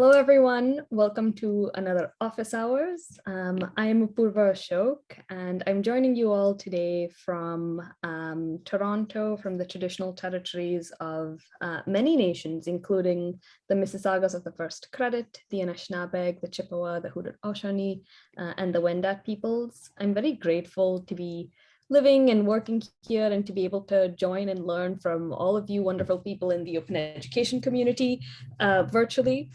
Hello, everyone. Welcome to another office hours. Um, I'm Purva Ashok, and I'm joining you all today from um, Toronto, from the traditional territories of uh, many nations, including the Mississaugas of the First Credit, the Anishinaabeg, the Chippewa, the Haudenosaunee, uh, and the Wendat peoples. I'm very grateful to be living and working here and to be able to join and learn from all of you wonderful people in the open education community uh, virtually.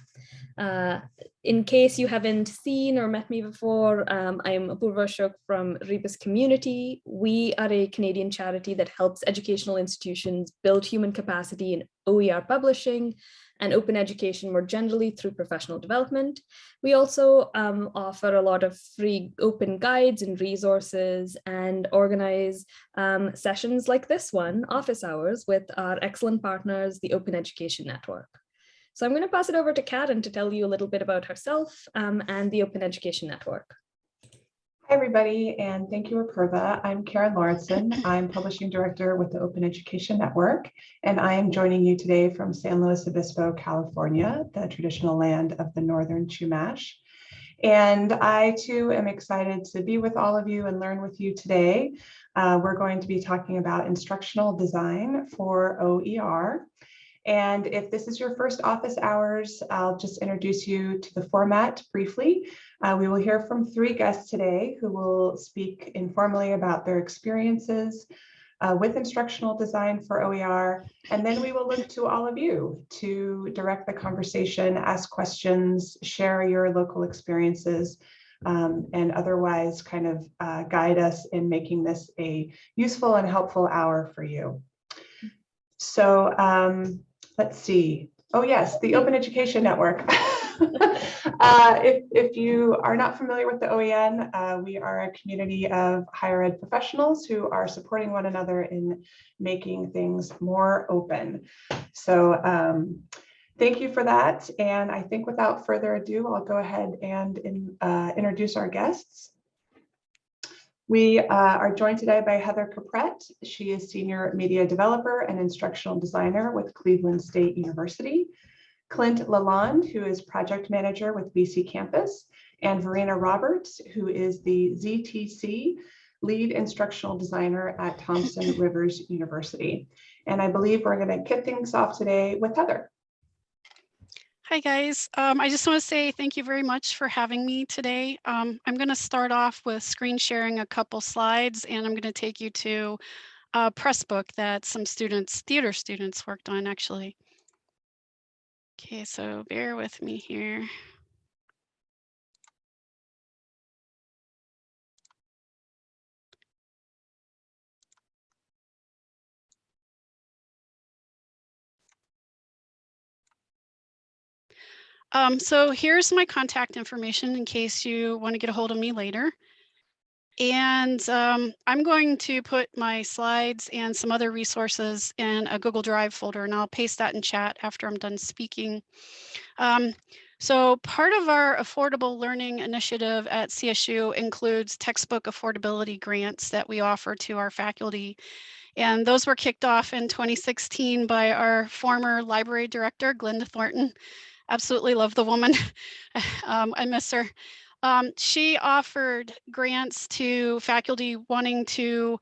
Uh, in case you haven't seen or met me before, um, I'm Apurva Ashok from Rebus Community. We are a Canadian charity that helps educational institutions build human capacity in OER publishing and open education more generally through professional development. We also um, offer a lot of free open guides and resources and organize um, sessions like this one, office hours, with our excellent partners, the Open Education Network. So I'm going to pass it over to Karen to tell you a little bit about herself um, and the Open Education Network. Hi, everybody, and thank you, Apurva. I'm Karen Lauritsen. I'm Publishing Director with the Open Education Network, and I am joining you today from San Luis Obispo, California, the traditional land of the Northern Chumash. And I, too, am excited to be with all of you and learn with you today. Uh, we're going to be talking about instructional design for OER. And if this is your first office hours, I'll just introduce you to the format briefly. Uh, we will hear from three guests today who will speak informally about their experiences uh, with instructional design for OER. And then we will look to all of you to direct the conversation, ask questions, share your local experiences, um, and otherwise kind of uh, guide us in making this a useful and helpful hour for you. So um, let's see. Oh, yes, the Open Education Network. uh, if, if you are not familiar with the OEN, uh, we are a community of higher ed professionals who are supporting one another in making things more open. So um, thank you for that. And I think without further ado, I'll go ahead and in, uh, introduce our guests. We uh, are joined today by Heather Caprette. She is Senior Media Developer and Instructional Designer with Cleveland State University. Clint Lalonde, who is Project Manager with BC Campus, and Verena Roberts, who is the ZTC Lead Instructional Designer at Thompson Rivers University. And I believe we're going to kick things off today with Heather. Hi guys, um, I just want to say thank you very much for having me today. Um, I'm going to start off with screen sharing a couple slides and I'm going to take you to a press book that some students, theater students worked on actually. Okay, so bear with me here. Um, so here's my contact information in case you want to get a hold of me later. And um, I'm going to put my slides and some other resources in a Google Drive folder, and I'll paste that in chat after I'm done speaking. Um, so part of our affordable learning initiative at CSU includes textbook affordability grants that we offer to our faculty. And those were kicked off in 2016 by our former library director, Glenda Thornton, absolutely love the woman. um, I miss her. Um, she offered grants to faculty wanting to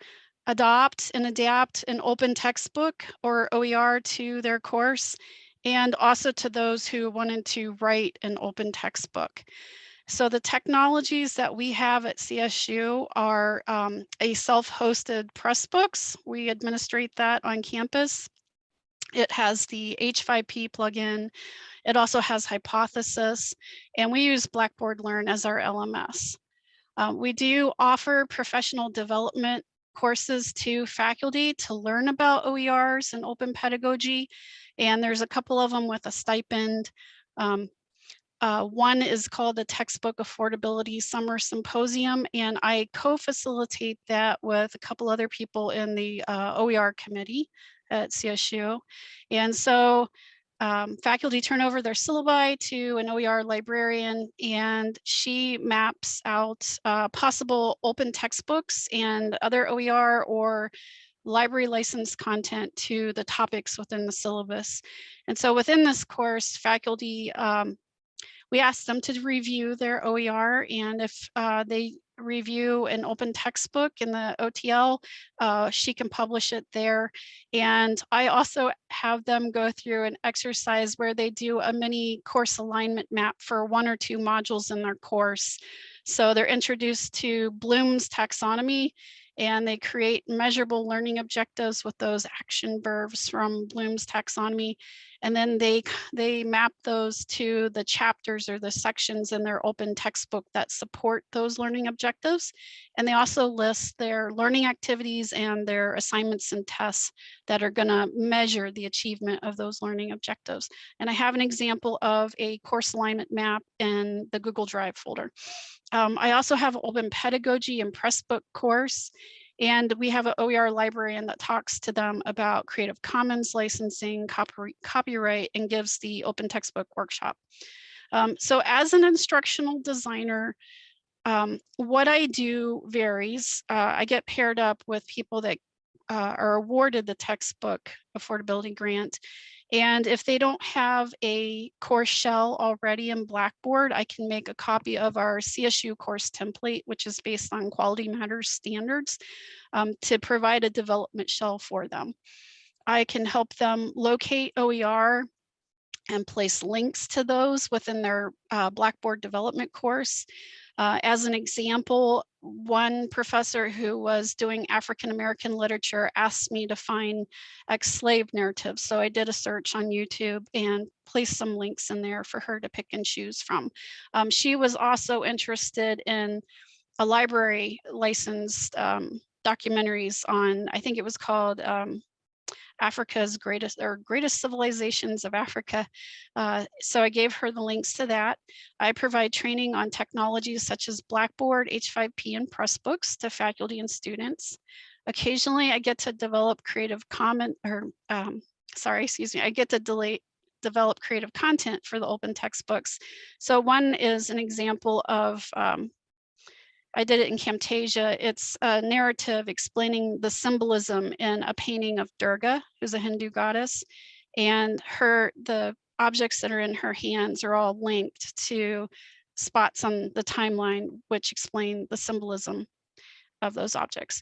adopt and adapt an open textbook or OER to their course, and also to those who wanted to write an open textbook. So the technologies that we have at CSU are um, a self-hosted Pressbooks. We administrate that on campus. It has the H5P plugin. It also has Hypothesis, and we use Blackboard Learn as our LMS. Um, we do offer professional development courses to faculty to learn about OERs and open pedagogy, and there's a couple of them with a stipend. Um, uh, one is called the Textbook Affordability Summer Symposium, and I co-facilitate that with a couple other people in the uh, OER committee at CSU. And so um, faculty turn over their syllabi to an OER librarian and she maps out uh, possible open textbooks and other OER or library licensed content to the topics within the syllabus. And so within this course, faculty um, we asked them to review their OER and if uh, they review an open textbook in the OTL, uh, she can publish it there. And I also have them go through an exercise where they do a mini course alignment map for one or two modules in their course. So they're introduced to Bloom's taxonomy and they create measurable learning objectives with those action verbs from Bloom's taxonomy. And then they, they map those to the chapters or the sections in their open textbook that support those learning objectives. And they also list their learning activities and their assignments and tests that are gonna measure the achievement of those learning objectives. And I have an example of a course alignment map in the Google Drive folder. Um, I also have open pedagogy and Pressbook course. And we have an OER librarian that talks to them about Creative Commons licensing, copy, copyright, and gives the open textbook workshop. Um, so as an instructional designer, um, what I do varies. Uh, I get paired up with people that uh, are awarded the textbook affordability grant and if they don't have a course shell already in Blackboard, I can make a copy of our CSU course template, which is based on Quality Matters standards, um, to provide a development shell for them. I can help them locate OER and place links to those within their uh, Blackboard development course. Uh, as an example, one professor who was doing African-American literature asked me to find ex-slave narratives. So I did a search on YouTube and placed some links in there for her to pick and choose from. Um, she was also interested in a library licensed um, documentaries on, I think it was called um, Africa's greatest or greatest civilizations of Africa. Uh, so I gave her the links to that. I provide training on technologies such as Blackboard, H5P, and Pressbooks to faculty and students. Occasionally, I get to develop creative comment or um, sorry, excuse me, I get to delay, develop creative content for the open textbooks. So one is an example of um, I did it in Camtasia. It's a narrative explaining the symbolism in a painting of Durga, who's a Hindu goddess. And her, the objects that are in her hands are all linked to spots on the timeline, which explain the symbolism of those objects.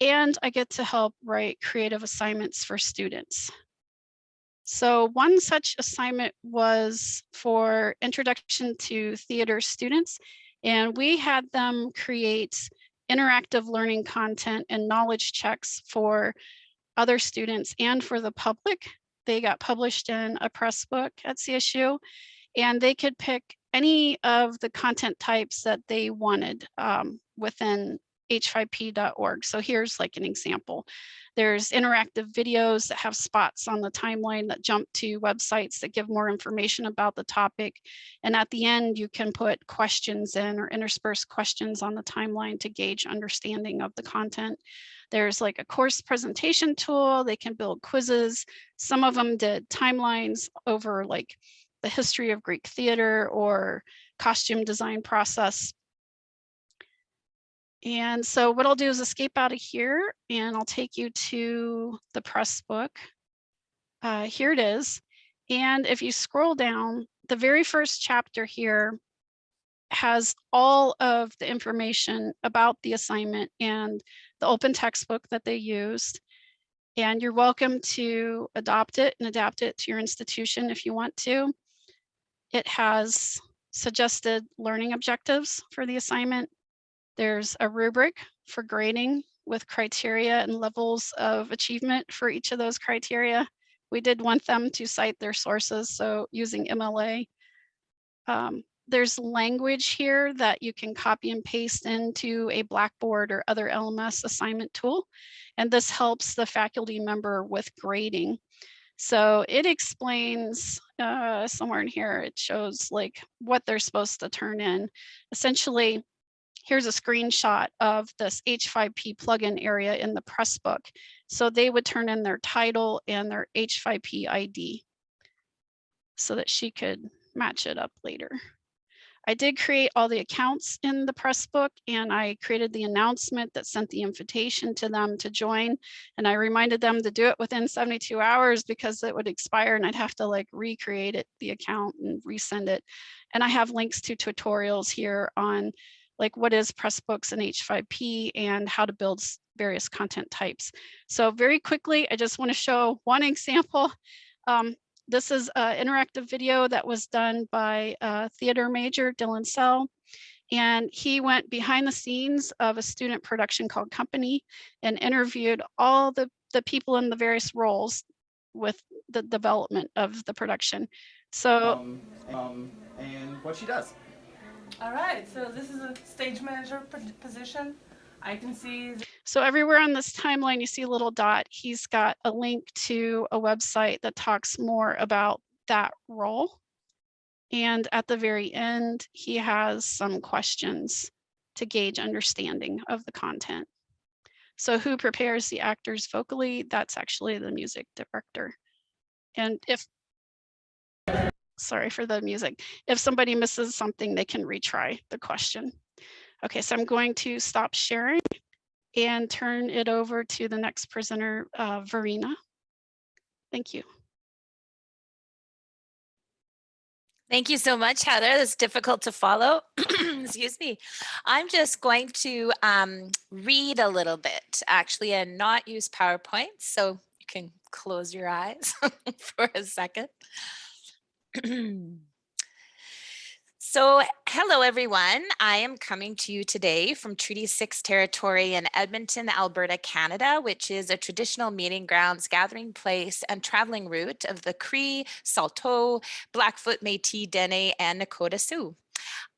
And I get to help write creative assignments for students. So one such assignment was for introduction to theater students. And we had them create interactive learning content and knowledge checks for other students and for the public. They got published in a press book at CSU and they could pick any of the content types that they wanted um, within h5p.org. So here's like an example. There's interactive videos that have spots on the timeline that jump to websites that give more information about the topic. And at the end, you can put questions in or intersperse questions on the timeline to gauge understanding of the content. There's like a course presentation tool. They can build quizzes. Some of them did timelines over like the history of Greek theater or costume design process. And so what I'll do is escape out of here and I'll take you to the press book. Uh, here it is. And if you scroll down, the very first chapter here has all of the information about the assignment and the open textbook that they used. And you're welcome to adopt it and adapt it to your institution if you want to. It has suggested learning objectives for the assignment there's a rubric for grading with criteria and levels of achievement for each of those criteria. We did want them to cite their sources, so using MLA. Um, there's language here that you can copy and paste into a Blackboard or other LMS assignment tool. And this helps the faculty member with grading. So it explains uh, somewhere in here, it shows like what they're supposed to turn in. Essentially, here's a screenshot of this H5P plugin area in the Pressbook. So they would turn in their title and their H5P ID so that she could match it up later. I did create all the accounts in the press book and I created the announcement that sent the invitation to them to join. And I reminded them to do it within 72 hours because it would expire and I'd have to like recreate it, the account and resend it. And I have links to tutorials here on like what is Pressbooks and H5P and how to build various content types. So very quickly, I just want to show one example. Um, this is an interactive video that was done by a theater major, Dylan Sell. And he went behind the scenes of a student production called Company and interviewed all the, the people in the various roles with the development of the production. So um, um, and what she does. All right, so this is a stage manager position. I can see. So everywhere on this timeline, you see a little dot. He's got a link to a website that talks more about that role. And at the very end, he has some questions to gauge understanding of the content. So who prepares the actors vocally? That's actually the music director. And if, sorry for the music, if somebody misses something, they can retry the question. Okay, so I'm going to stop sharing and turn it over to the next presenter, uh, Verena. Thank you. Thank you so much, Heather. That's difficult to follow. Excuse me. I'm just going to um, read a little bit, actually, and not use PowerPoint. So you can close your eyes for a second. So hello, everyone. I am coming to you today from Treaty 6 territory in Edmonton, Alberta, Canada, which is a traditional meeting grounds, gathering place, and traveling route of the Cree, Saulteaux, Blackfoot, Métis, Dene, and Nakota Sioux.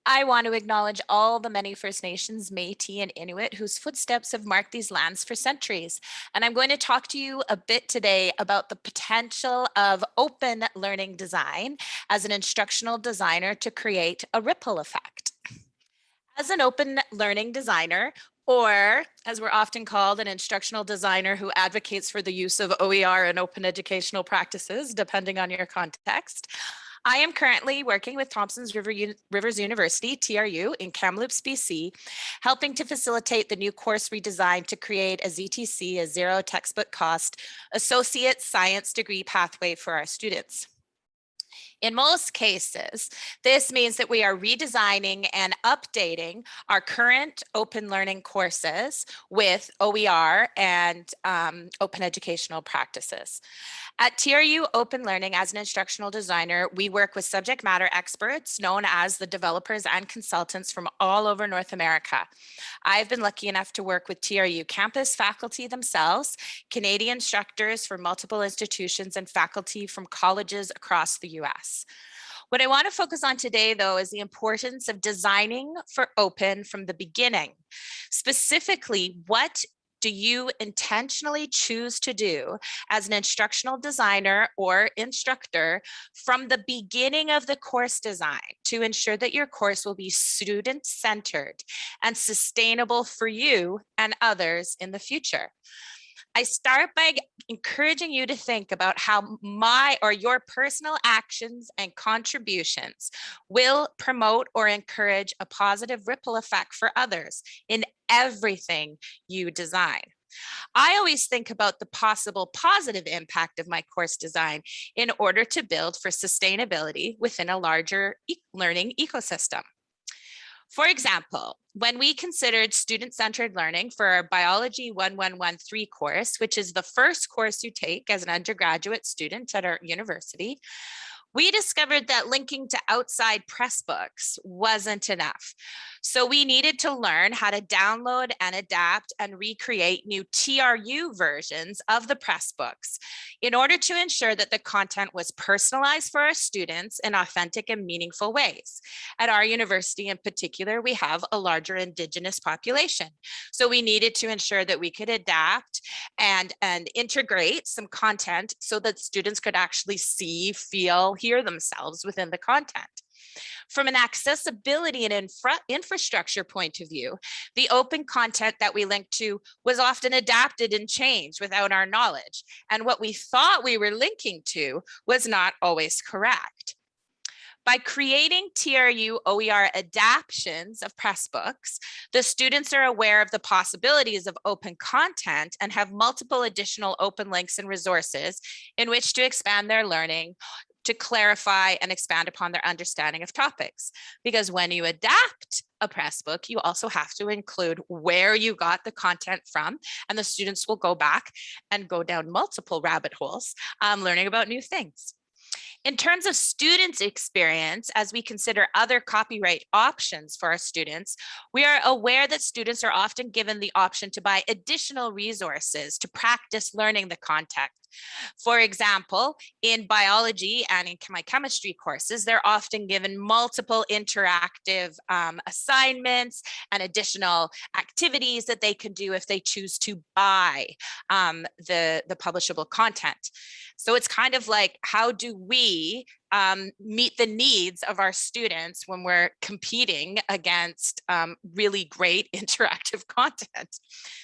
I want to acknowledge all the many First Nations, Métis and Inuit whose footsteps have marked these lands for centuries. And I'm going to talk to you a bit today about the potential of open learning design as an instructional designer to create a ripple effect. As an open learning designer, or as we're often called, an instructional designer who advocates for the use of OER and open educational practices, depending on your context. I am currently working with Thompson's River Rivers University, TRU, in Kamloops, BC, helping to facilitate the new course redesign to create a ZTC, a zero textbook cost, associate science degree pathway for our students. In most cases, this means that we are redesigning and updating our current open learning courses with OER and um, open educational practices. At TRU Open Learning as an instructional designer, we work with subject matter experts known as the developers and consultants from all over North America. I've been lucky enough to work with TRU campus faculty themselves, Canadian instructors from multiple institutions and faculty from colleges across the US. What I want to focus on today, though, is the importance of designing for open from the beginning. Specifically, what do you intentionally choose to do as an instructional designer or instructor from the beginning of the course design to ensure that your course will be student centered and sustainable for you and others in the future? I start by encouraging you to think about how my or your personal actions and contributions will promote or encourage a positive ripple effect for others in everything you design. I always think about the possible positive impact of my course design in order to build for sustainability within a larger e learning ecosystem. For example, when we considered student-centered learning for our Biology 1113 course, which is the first course you take as an undergraduate student at our university, we discovered that linking to outside press books wasn't enough. So we needed to learn how to download and adapt and recreate new TRU versions of the press books in order to ensure that the content was personalized for our students in authentic and meaningful ways. At our university in particular, we have a larger indigenous population. So we needed to ensure that we could adapt and, and integrate some content so that students could actually see, feel, hear themselves within the content. From an accessibility and infra infrastructure point of view, the open content that we linked to was often adapted and changed without our knowledge. And what we thought we were linking to was not always correct. By creating TRU OER adaptions of Pressbooks, the students are aware of the possibilities of open content and have multiple additional open links and resources in which to expand their learning to clarify and expand upon their understanding of topics. Because when you adapt a press book, you also have to include where you got the content from, and the students will go back and go down multiple rabbit holes, um, learning about new things. In terms of students' experience, as we consider other copyright options for our students, we are aware that students are often given the option to buy additional resources to practice learning the content. For example, in biology and in my chemistry courses, they're often given multiple interactive um, assignments and additional activities that they can do if they choose to buy um, the, the publishable content. So it's kind of like, how do we um, meet the needs of our students when we're competing against um, really great interactive content?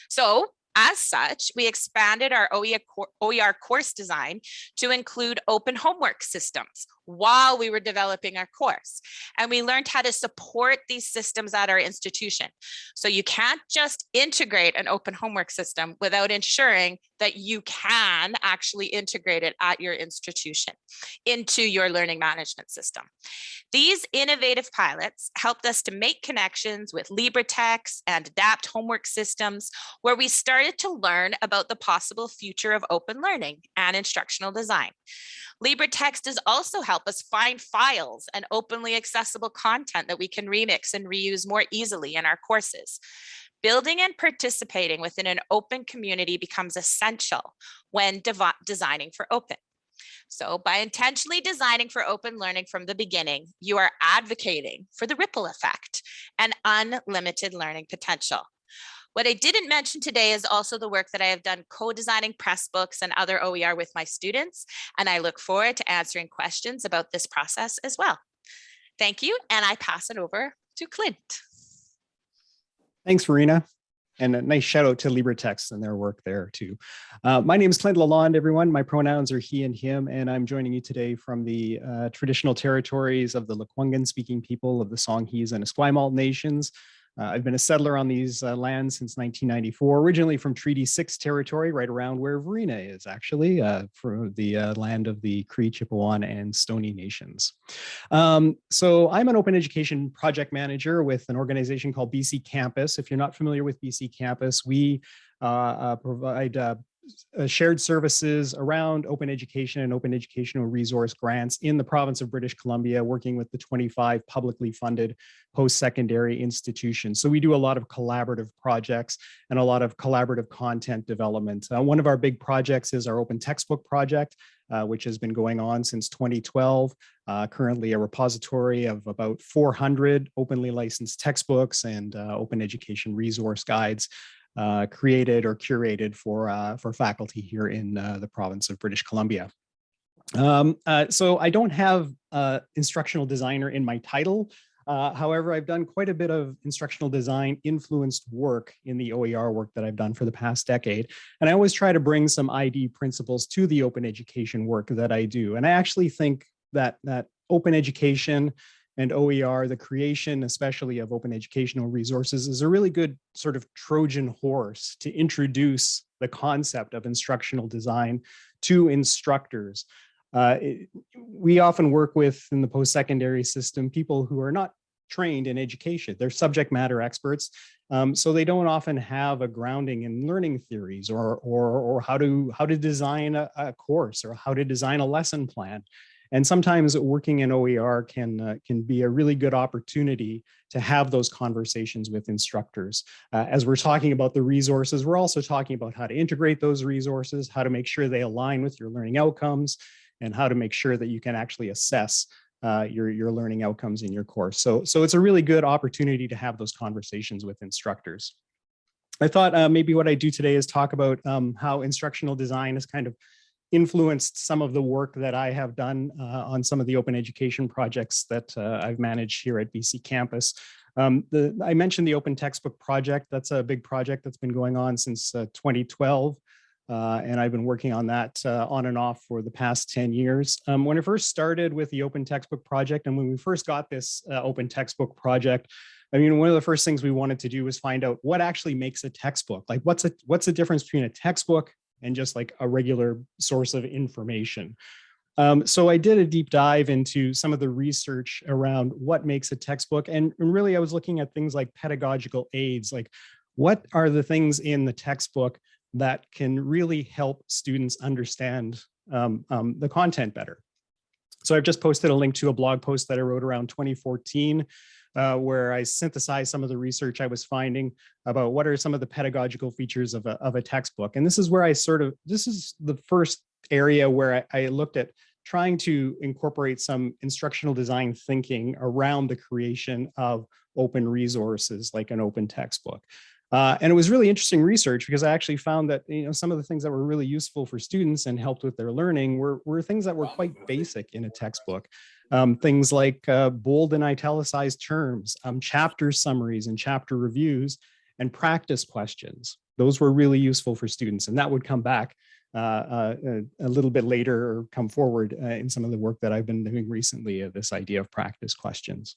So as such, we expanded our OER, OER course design to include open homework systems while we were developing our course. And we learned how to support these systems at our institution. So you can't just integrate an open homework system without ensuring that you can actually integrate it at your institution into your learning management system. These innovative pilots helped us to make connections with LibreText and adapt homework systems where we started to learn about the possible future of open learning and instructional design. LibreText has also helped us find files and openly accessible content that we can remix and reuse more easily in our courses. Building and participating within an open community becomes essential when designing for open. So by intentionally designing for open learning from the beginning, you are advocating for the ripple effect and unlimited learning potential. What I didn't mention today is also the work that I have done co-designing press books and other OER with my students, and I look forward to answering questions about this process as well. Thank you, and I pass it over to Clint. Thanks, Verena. And a nice shout out to LibreText and their work there too. Uh, my name is Clint Lalonde, everyone. My pronouns are he and him, and I'm joining you today from the uh, traditional territories of the Lekwungen speaking people of the Songhees and Esquimalt nations, uh, I've been a settler on these uh, lands since 1994, originally from Treaty 6 territory, right around where Verena is actually, uh, for the uh, land of the Cree, Chipewyan, and Stony nations. Um, so I'm an open education project manager with an organization called BC Campus. If you're not familiar with BC Campus, we uh, uh, provide uh, shared services around open education and open educational resource grants in the province of British Columbia, working with the 25 publicly funded post-secondary institutions. So we do a lot of collaborative projects and a lot of collaborative content development. Uh, one of our big projects is our open textbook project, uh, which has been going on since 2012. Uh, currently a repository of about 400 openly licensed textbooks and uh, open education resource guides uh, created or curated for, uh, for faculty here in uh, the province of British Columbia. Um, uh, so I don't have instructional designer in my title. Uh, however, I've done quite a bit of instructional design influenced work in the OER work that I've done for the past decade. And I always try to bring some ID principles to the open education work that I do. And I actually think that, that open education and OER, the creation, especially of open educational resources, is a really good sort of Trojan horse to introduce the concept of instructional design to instructors. Uh, it, we often work with, in the post-secondary system, people who are not trained in education. They're subject matter experts, um, so they don't often have a grounding in learning theories or, or, or how, to, how to design a, a course or how to design a lesson plan. And sometimes working in OER can, uh, can be a really good opportunity to have those conversations with instructors. Uh, as we're talking about the resources, we're also talking about how to integrate those resources, how to make sure they align with your learning outcomes, and how to make sure that you can actually assess uh, your, your learning outcomes in your course. So, so it's a really good opportunity to have those conversations with instructors. I thought uh, maybe what I do today is talk about um, how instructional design is kind of influenced some of the work that I have done uh, on some of the open education projects that uh, I've managed here at BC Campus. Um, the, I mentioned the open textbook project. That's a big project that's been going on since uh, 2012. Uh, and I've been working on that uh, on and off for the past 10 years. Um, when I first started with the Open Textbook Project, and when we first got this uh, Open Textbook Project, I mean, one of the first things we wanted to do was find out what actually makes a textbook. Like, what's a what's the difference between a textbook and just like a regular source of information? Um, so I did a deep dive into some of the research around what makes a textbook. And, really, I was looking at things like pedagogical aids, like what are the things in the textbook that can really help students understand um, um, the content better. So I've just posted a link to a blog post that I wrote around 2014, uh, where I synthesized some of the research I was finding about what are some of the pedagogical features of a, of a textbook. And this is where I sort of, this is the first area where I, I looked at trying to incorporate some instructional design thinking around the creation of open resources like an open textbook. Uh, and it was really interesting research because I actually found that you know some of the things that were really useful for students and helped with their learning were, were things that were quite basic in a textbook. Um, things like uh, bold and italicized terms, um, chapter summaries and chapter reviews, and practice questions. Those were really useful for students and that would come back uh, uh, a little bit later or come forward uh, in some of the work that I've been doing recently, uh, this idea of practice questions.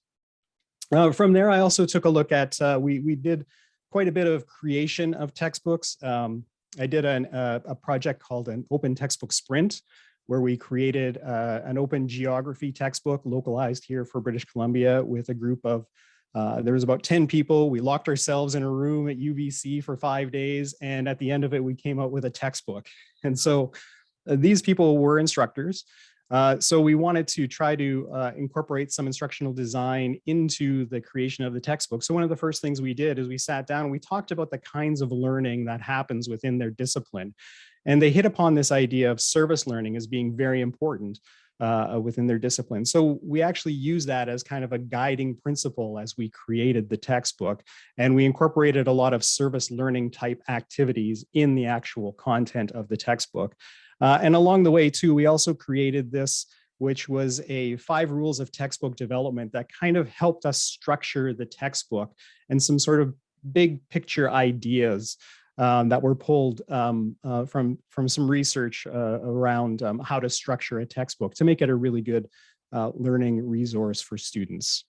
From there, I also took a look at, we, we did quite a bit of creation of textbooks. Um, I did an, uh, a project called an open textbook sprint, where we created uh, an open geography textbook localized here for British Columbia with a group of, uh, there was about 10 people. We locked ourselves in a room at UBC for five days. And at the end of it, we came out with a textbook. And so uh, these people were instructors. Uh, so we wanted to try to uh, incorporate some instructional design into the creation of the textbook. So one of the first things we did is we sat down and we talked about the kinds of learning that happens within their discipline. And they hit upon this idea of service learning as being very important uh, within their discipline. So we actually use that as kind of a guiding principle as we created the textbook. And we incorporated a lot of service learning type activities in the actual content of the textbook. Uh, and along the way too, we also created this, which was a five rules of textbook development that kind of helped us structure the textbook and some sort of big picture ideas um, that were pulled um, uh, from, from some research uh, around um, how to structure a textbook to make it a really good uh, learning resource for students.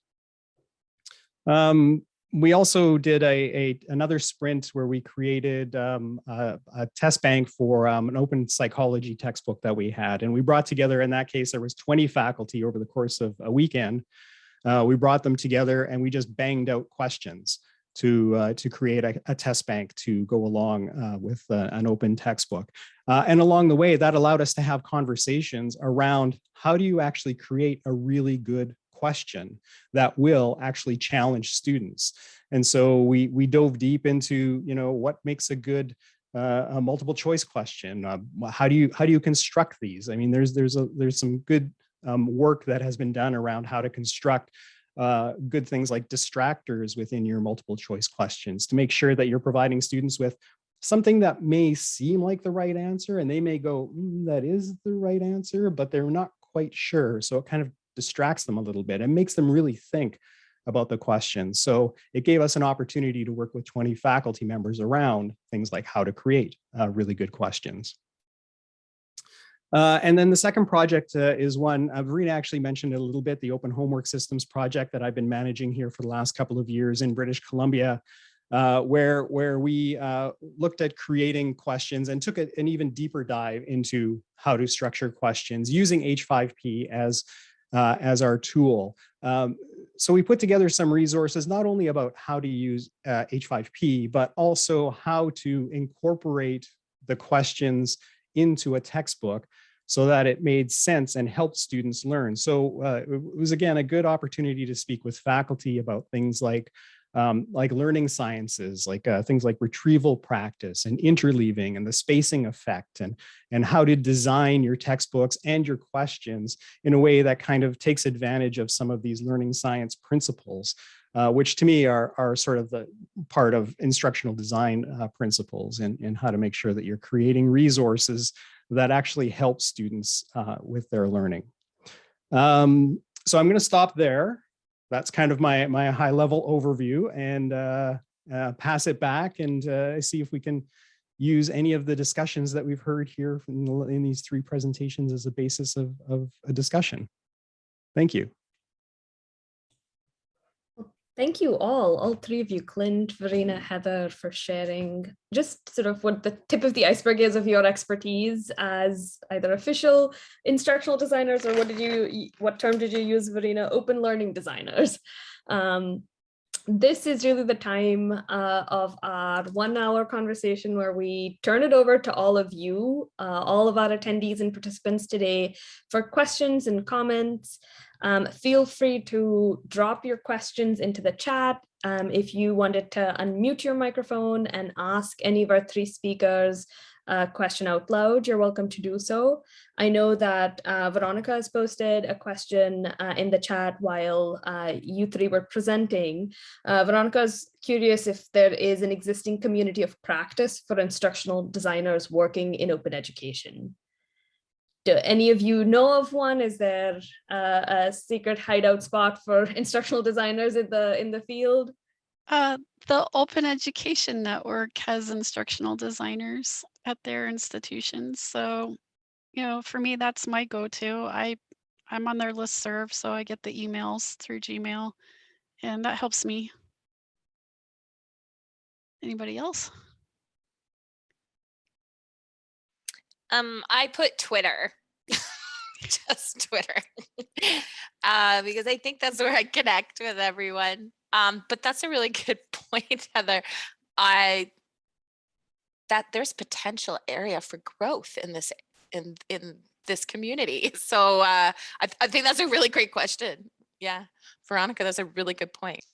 Um, we also did a, a, another sprint where we created um, a, a, test bank for um, an open psychology textbook that we had. And we brought together, in that case, there was 20 faculty over the course of a weekend. Uh, we brought them together and we just banged out questions to, uh, to create a, a, test bank to go along uh, with uh, an open textbook. Uh, and along the way, that allowed us to have conversations around how do you actually create a really good question that will actually challenge students. And so we, we dove deep into, you know, what makes a good uh, a multiple choice question. Uh, how do you how do you construct these? I mean, there's there's a there's some good um, work that has been done around how to construct uh, good things like distractors within your multiple choice questions to make sure that you're providing students with something that may seem like the right answer and they may go, mm, that is the right answer, but they're not quite sure. So it kind of distracts them a little bit and makes them really think about the question. So it gave us an opportunity to work with 20 faculty members around things like how to create uh, really good questions. Uh, and then the second project uh, is one, uh, Verena actually mentioned it a little bit, the Open Homework Systems project that I've been managing here for the last couple of years in British Columbia, uh, where, where we uh, looked at creating questions and took a, an even deeper dive into how to structure questions using H5P as uh, as our tool. Um, so we put together some resources, not only about how to use uh, H5P, but also how to incorporate the questions into a textbook so that it made sense and helped students learn. So uh, it was, again, a good opportunity to speak with faculty about things like um, like learning sciences, like uh, things like retrieval practice and interleaving and the spacing effect and, and how to design your textbooks and your questions in a way that kind of takes advantage of some of these learning science principles, uh, which to me are, are sort of the part of instructional design uh, principles and, and how to make sure that you're creating resources that actually help students uh, with their learning. Um, so I'm going to stop there that's kind of my my high level overview and uh, uh, pass it back and uh, see if we can use any of the discussions that we've heard here the- in these three presentations as a basis of, of a discussion. Thank you. Thank you all, all three of you, Clint, Verena, Heather, for sharing just sort of what the tip of the iceberg is of your expertise as either official instructional designers or what did you, what term did you use, Verena? Open learning designers. Um, this is really the time uh, of our one hour conversation where we turn it over to all of you, uh, all of our attendees and participants today for questions and comments. Um, feel free to drop your questions into the chat. Um, if you wanted to unmute your microphone and ask any of our three speakers a question out loud, you're welcome to do so. I know that uh, Veronica has posted a question uh, in the chat while uh, you three were presenting. Uh, Veronica is curious if there is an existing community of practice for instructional designers working in open education do any of you know of one? Is there a secret hideout spot for instructional designers in the in the field? Uh, the Open Education Network has instructional designers at their institutions. So, you know, for me, that's my go-to. I, I'm on their list serve, so I get the emails through Gmail and that helps me. Anybody else? Um, I put Twitter, just Twitter, uh, because I think that's where I connect with everyone. Um, but that's a really good point, Heather. I that there's potential area for growth in this in in this community. So uh, I, I think that's a really great question. Yeah, Veronica, that's a really good point.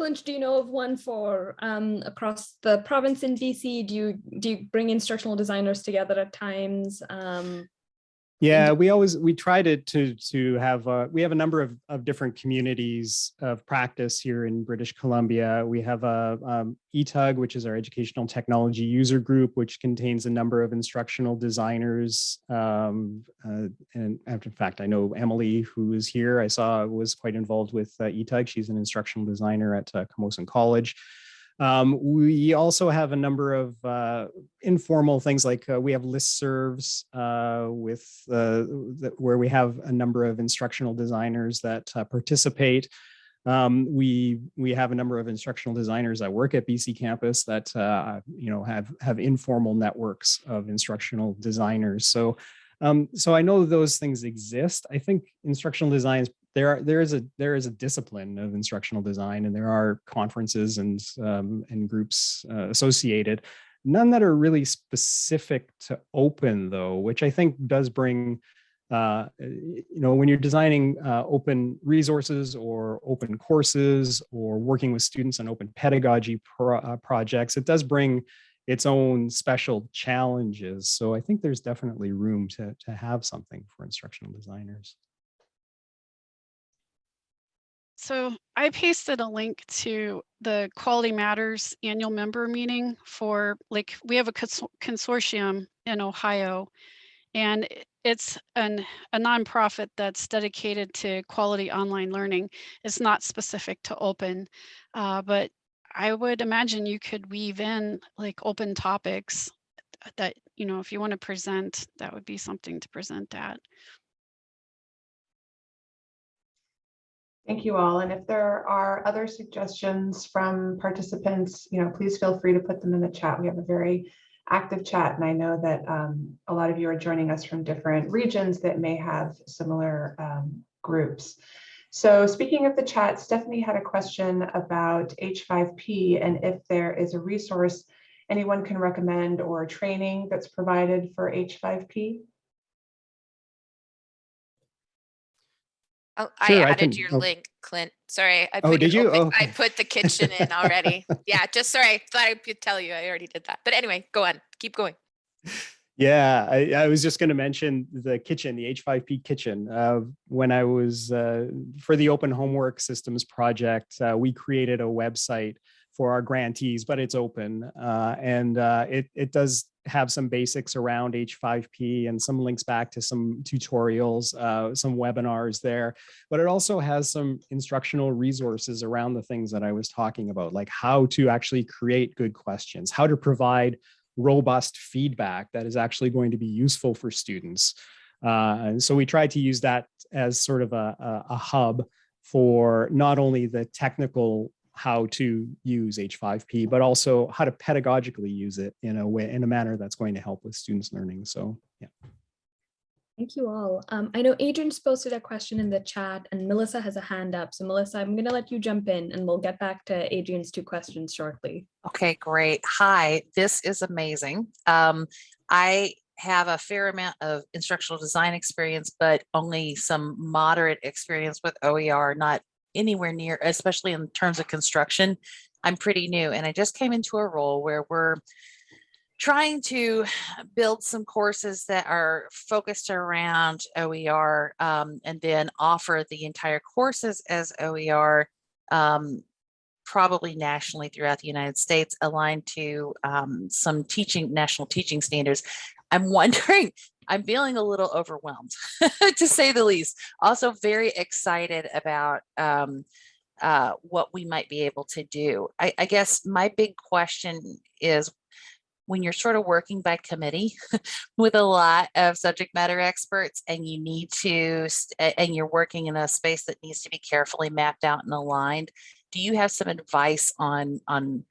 Clint, do you know of one for um, across the province in BC? Do you do you bring instructional designers together at times? Um, Yeah, we always, we try to, to, to have, uh, we have a number of, of different communities of practice here in British Columbia. We have a um, ETUG, which is our educational technology user group, which contains a number of instructional designers. Um, uh, and in fact, I know Emily, who is here, I saw was quite involved with uh, ETUG. She's an instructional designer at uh, Camosun College. Um, we also have a number of uh, informal things like uh, we have listservs uh, with uh, where we have a number of instructional designers that uh, participate. Um, we we have a number of instructional designers that work at BC campus that uh, you know have have informal networks of instructional designers. So um, so I know those things exist. I think instructional designs there are there is a there is a discipline of instructional design and there are conferences and um, and groups uh, associated. None that are really specific to open though which i think does bring uh, you know when you're designing uh, open resources or open courses or working with students on open pedagogy pro uh, projects it does bring its own special challenges. So i think there's definitely room to to have something for instructional designers So I pasted a link to the Quality Matters annual member meeting for like, we have a consortium in Ohio and it's an, a nonprofit that's dedicated to quality online learning. It's not specific to open, uh, but I would imagine you could weave in like open topics that, you know, if you want to present, that would be something to present at. Thank you all. And if there are other suggestions from participants, you know, please feel free to put them in the chat. We have a very active chat and I know that um, a lot of you are joining us from different regions that may have similar um, groups. So speaking of the chat, Stephanie had a question about H5P and if there is a resource anyone can recommend or training that's provided for H5P. Oh, Sure, I I added can- your oh. link, Clint. Sorry. I Oh, put did your you? open- Oh, I put the kitchen in already. Yeah, just sorry. Thought I could tell you. I already did that. But anyway, go on. Keep going. Yeah, I, I was just going to mention the kitchen, the H5P kitchen. Uh, when I was uh, for the Open Homework Systems project, uh, we created a website for our grantees, but it's open. Uh, and uh, it, it does have some basics around H5P and some links back to some tutorials, uh, some webinars there. But it also has some instructional resources around the things that I was talking about, like how to actually create good questions, how to provide robust feedback that is actually going to be useful for students. Uh, and so we tried to use that as sort of a, a, a hub for not only the technical how to use H5P, but also how to pedagogically use it in a way, in a manner that's going to help with students learning. So yeah. Thank you all. Um, I know Adrian's posted a question in the chat and Melissa has a hand up. So Melissa, I'm going to let you jump in and we'll get back to Adrian's two questions shortly. Okay, great. Hi, this is amazing. Um, I have a fair amount of instructional design experience, but only some moderate experience with OER, not anywhere near, especially in terms of construction. I'm pretty new and I just came into a role where we're trying to build some courses that are focused around OER um, and then offer the entire courses as OER um, probably nationally throughout the United States aligned to um, some teaching national teaching standards. I'm wondering, I'm feeling a little overwhelmed to say the least. Also very excited about um, uh, what we might be able to do. I, I guess my big question is when you're sort of working by committee with a lot of subject matter experts and you need to, and you're working in a space that needs to be carefully mapped out and aligned, do you have some advice on, on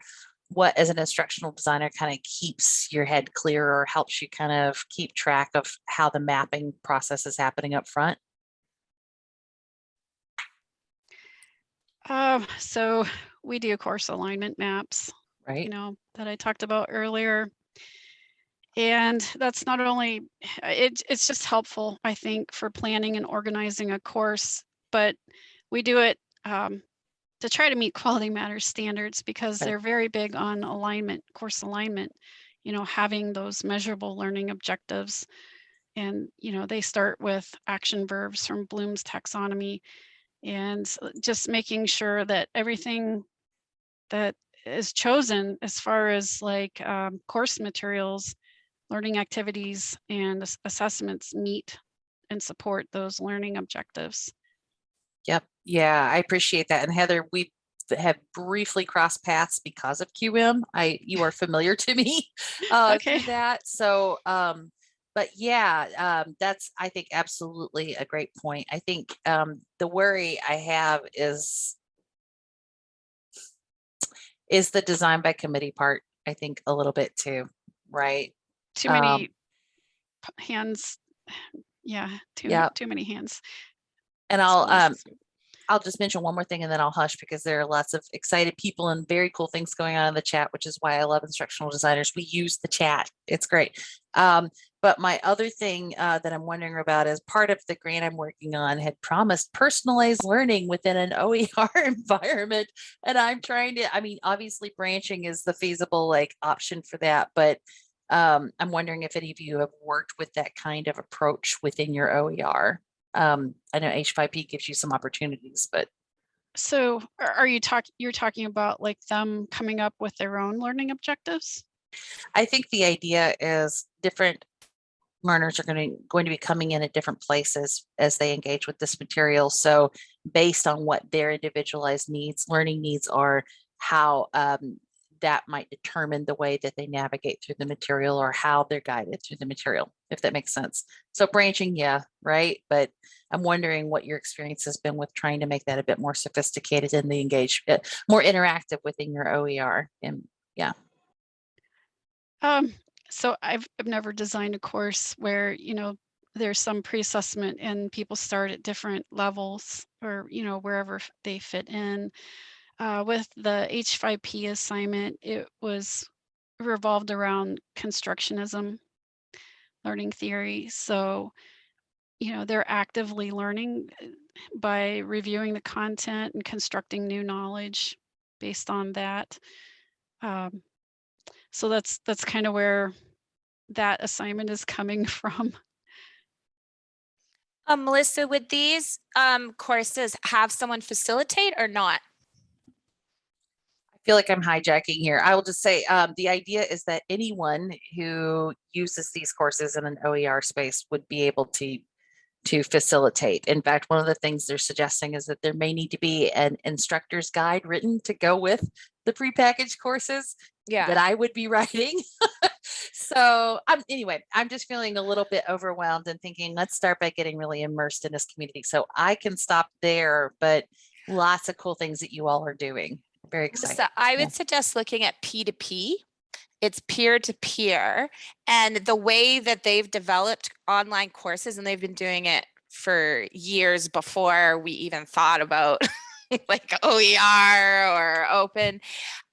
what as an instructional designer kind of keeps your head clear or helps you kind of keep track of how the mapping process is happening up front? Um, so we do course alignment maps, right? you know, that I talked about earlier. And that's not only, it, it's just helpful, I think, for planning and organizing a course, but we do it um, to try to meet quality matters standards because they're very big on alignment, course alignment, you know, having those measurable learning objectives. And, you know, they start with action verbs from Bloom's taxonomy and just making sure that everything that is chosen as far as like um, course materials, learning activities and assessments meet and support those learning objectives. Yep. Yeah, I appreciate that. And Heather, we have briefly crossed paths because of QM. I, you are familiar to me uh, Okay. that. So, um, but yeah, um, that's, I think, absolutely a great point. I think um, the worry I have is is the design by committee part, I think a little bit too, right? Too Um, many p- hands. Yeah, too, Yep. too many hands. And I'll, um, I'll just mention one more thing and then I'll hush because there are lots of excited people and very cool things going on in the chat, which is why I love instructional designers. We use the chat. It's great. Um, but my other thing uh, that I'm wondering about is part of the grant I'm working on had promised personalized learning within an OER environment. And I'm trying to, I mean, obviously branching is the feasible like option for that, but um, I'm wondering if any of you have worked with that kind of approach within your OER. Um, I know H5P gives you some opportunities, but So are you talking, you're talking about like them coming up with their own learning objectives? I think the idea is different learners are going to going to be coming in at different places as they engage with this material. So based on what their individualized needs, learning needs are, how um, that might determine the way that they navigate through the material or how they're guided through the material, if that makes sense. So branching, yeah, right. But I'm wondering what your experience has been with trying to make that a bit more sophisticated in the engage, uh, more interactive within your OER. And Um, so I've, I've never designed a course where, you know, there's some pre-assessment and people start at different levels or, you know, wherever they fit in. Uh, with the H5P assignment, it was revolved around constructionism, learning theory. So, you know, they're actively learning uh, by reviewing the content and constructing new knowledge based on that. Um, so that's that's kind of where that assignment is coming from. Um, Melissa, would these um, courses have someone facilitate or not? Feel like I'm hijacking here. I will just say, um, the idea is that anyone who uses these courses in an OER space would be able to to facilitate. In fact, one of the things they're suggesting is that there may need to be an instructor's guide written to go with the prepackaged courses yeah. that I would be writing. so um, anyway, I'm just feeling a little bit overwhelmed and thinking, let's start by getting really immersed in this community. So I can stop there, but lots of cool things that you all are doing. Very exciting. So I Yeah. would suggest looking at P2P. It's peer to peer. And the way that they've developed online courses, and they've been doing it for years before we even thought about like OER or open,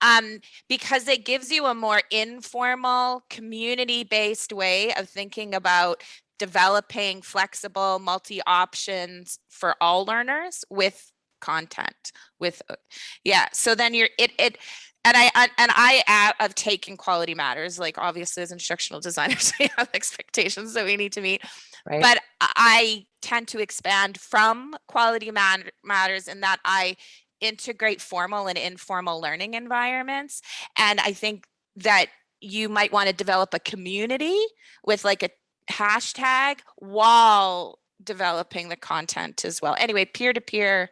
um, because it gives you a more informal, community-based way of thinking about developing flexible multi-options for all learners with content with uh, yeah so then you're it it and I and I have taken quality matters like obviously as instructional designers we have expectations that we need to meet right? but I tend to expand from quality matters in that I integrate formal and informal learning environments and I think that you might want to develop a community with like a hashtag while developing the content as well anyway peer to peer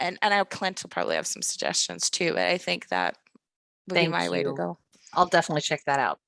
and and I know Clint will probably have some suggestions too, but I think that would be Thank my way to go. I'll definitely check that out.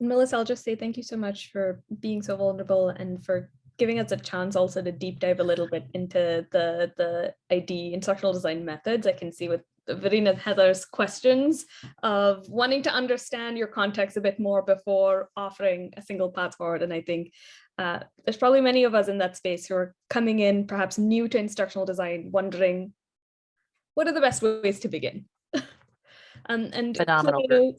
Melissa, I'll just say thank you so much for being so vulnerable and for giving us a chance also to deep dive a little bit into the the ID instructional design methods. I can see with Verena and Heather's questions of wanting to understand your context a bit more before offering a single path forward. And I think uh, there's probably many of us in that space who are coming in perhaps new to instructional design, wondering what are the best ways to begin? um, and Phenomenal.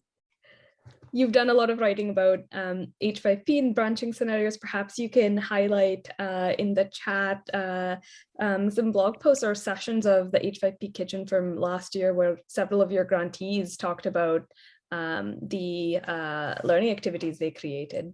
You've done a lot of writing about um, H5P and branching scenarios. Perhaps you can highlight uh, in the chat uh, um, some blog posts or sessions of the H5P kitchen from last year where several of your grantees talked about um, the uh, learning activities they created.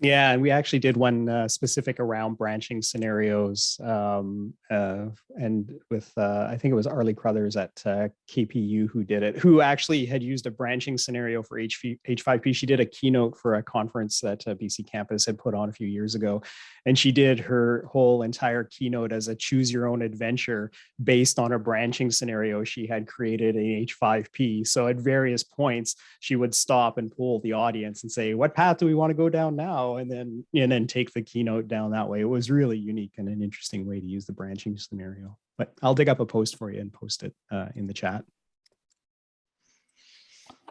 Yeah, and we actually did one uh, specific around branching scenarios, um, uh, and with uh, I think it was Arley Cruthers at uh, KPU who did it, who actually had used a branching scenario for HV, H5P. She did a keynote for a conference that uh, BC Campus had put on a few years ago, and she did her whole entire keynote as a choose your own adventure based on a branching scenario she had created in H5P. So at various points, she would stop and pull the audience and say, "What path do we want to go down now?" And then and then take the keynote down that way. It was really unique and an interesting way to use the branching scenario. But I'll dig up a post for you and post it uh, in the chat.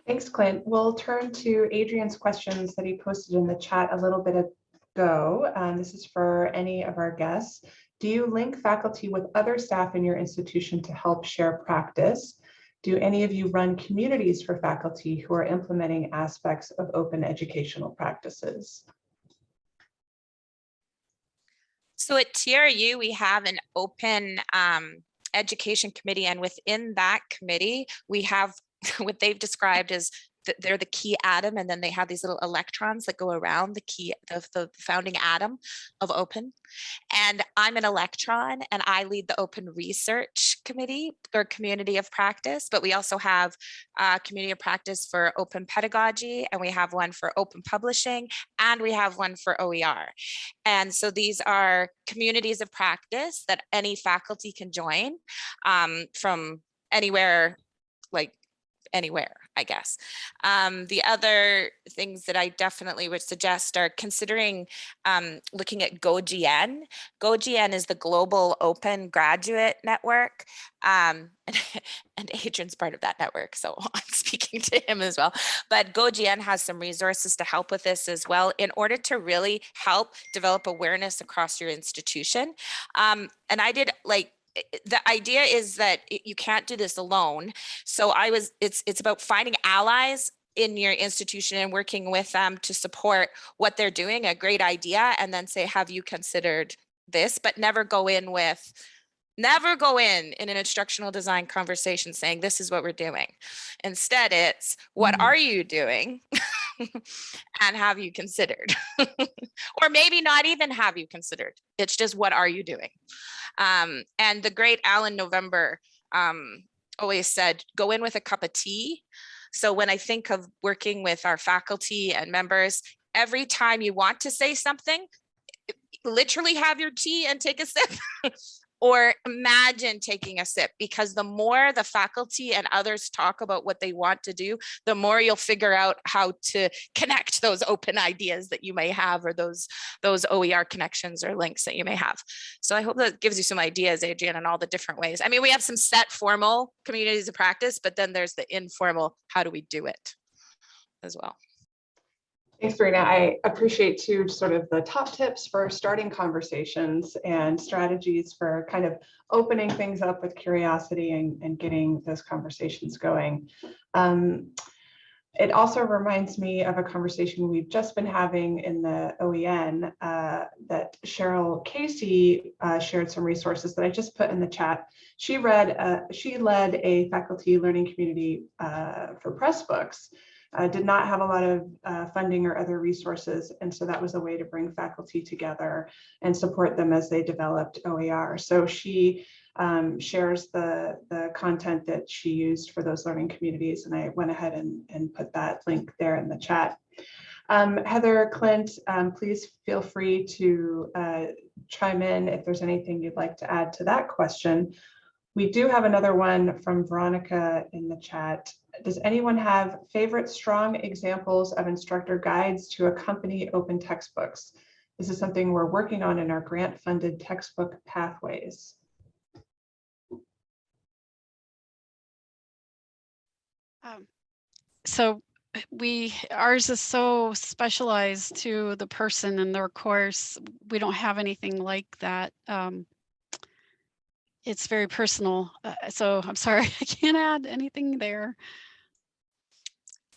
Thanks, Clint. We'll turn to Adrian's questions that he posted in the chat a little bit ago. And this is for any of our guests. Do you link faculty with other staff in your institution to help share practice? Do any of you run communities for faculty who are implementing aspects of open educational practices? So at TRU, we have an open um, education committee and within that committee, we have what they've described as they're the key atom and then they have these little electrons that go around the key, the, the founding atom of open. And I'm an electron and I lead the open research committee or community of practice, but we also have a community of practice for open pedagogy and we have one for open publishing and we have one for OER. And so these are communities of practice that any faculty can join um, from anywhere, like anywhere, I guess. Um, the other things that I definitely would suggest are considering um, looking at GoGN. GoGN is the Global Open Graduate Network. Um, and, and Adrian's part of that network, so I'm speaking to him as well. But GoGN has some resources to help with this as well in order to really help develop awareness across your institution. Um, and I did like the idea is that you can't do this alone. So I was, it's, it's about finding allies in your institution and working with them to support what they're doing, a great idea, and then say, have you considered this? But never go in with, never go in in an instructional design conversation saying, this is what we're doing. Instead, it's, what Mhm. are you doing? and have you considered? or maybe not even have you considered. It's just what are you doing? Um, and the great Alan November um, always said, go in with a cup of tea. So when I think of working with our faculty and members, every time you want to say something, literally have your tea and take a sip or imagine taking a sip because the more the faculty and others talk about what they want to do, the more you'll figure out how to connect those open ideas that you may have or those those OER connections or links that you may have. So I hope that gives you some ideas, Adrian, on all the different ways. I mean, we have some set formal communities of practice, but then there's the informal, how do we do it as well. Thanks, Verena. I appreciate too sort of the top tips for starting conversations and strategies for kind of opening things up with curiosity and, and getting those conversations going. Um, it also reminds me of a conversation we've just been having in the OEN uh, that Cheryl Casey uh, shared some resources that I just put in the chat. She read, uh, she led a faculty learning community uh, for Pressbooks uh, did not have a lot of uh, funding or other resources. And so that was a way to bring faculty together and support them as they developed OER. So she um, shares the, the content that she used for those learning communities. And I went ahead and, and put that link there in the chat. Um, Heather Clint, um, please feel free to uh, chime in if there's anything you'd like to add to that question. We do have another one from Veronica in the chat. Does anyone have favorite strong examples of instructor guides to accompany open textbooks? This is something we're working on in our grant funded textbook pathways. Um, so we ours is so specialized to the person and their course. We don't have anything like that. Um, it's very personal. Uh, so I'm sorry, I can't add anything there.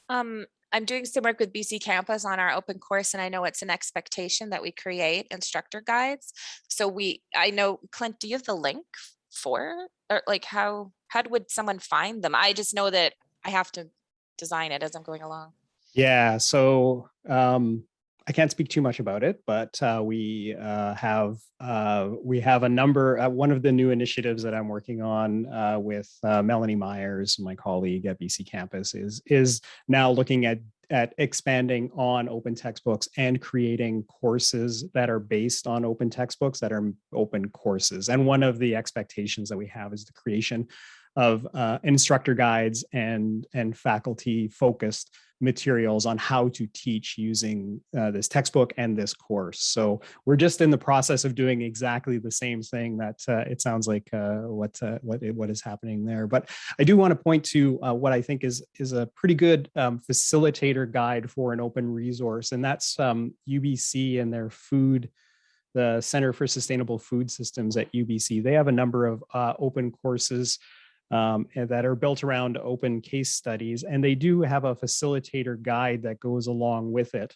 Um, I'm doing some work with BC Campus on our open course, and I know it's an expectation that we create instructor guides. So we, I know, Clint, do you have the link for, or like how, how would someone find them? I just know that I have to design it as I'm going along. Yeah, so um, I can't speak too much about it, but uh, we uh, have uh, we have a number. Uh, one of the new initiatives that I'm working on uh, with uh, Melanie Myers, my colleague at BC Campus, is is now looking at at expanding on open textbooks and creating courses that are based on open textbooks that are open courses. And one of the expectations that we have is the creation of instructor guides and and faculty focused materials on how to teach using uh, this textbook and this course. So we're just in the process of doing exactly the same thing that uh, it sounds like uh, what uh, what what is happening there. But I do want to point to uh, what I think is is a pretty good um, facilitator guide for an open resource, and that's um, UBC and their food the Center for Sustainable Food Systems at UBC. They have a number of uh, open courses um, that are built around open case studies. And they do have a facilitator guide that goes along with it.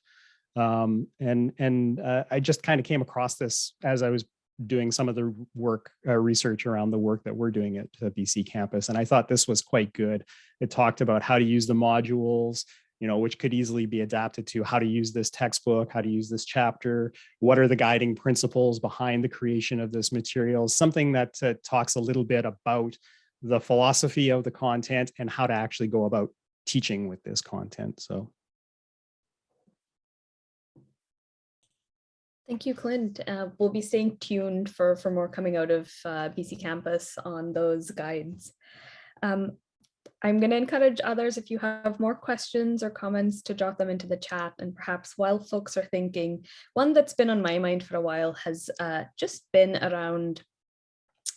Um, and and uh, I just kind of came across this as I was doing some of the work uh, research around the work that we're doing at the BC campus. And I thought this was quite good. It talked about how to use the modules, you know, which could easily be adapted to how to use this textbook, how to use this chapter, what are the guiding principles behind the creation of this material, something that uh, talks a little bit about the philosophy of the content and how to actually go about teaching with this content. So. Thank you, Clint. Uh, we'll be staying tuned for, for more coming out of uh, BC Campus on those guides. Um, I'm going to encourage others if you have more questions or comments to drop them into the chat and perhaps while folks are thinking, one that's been on my mind for a while has uh, just been around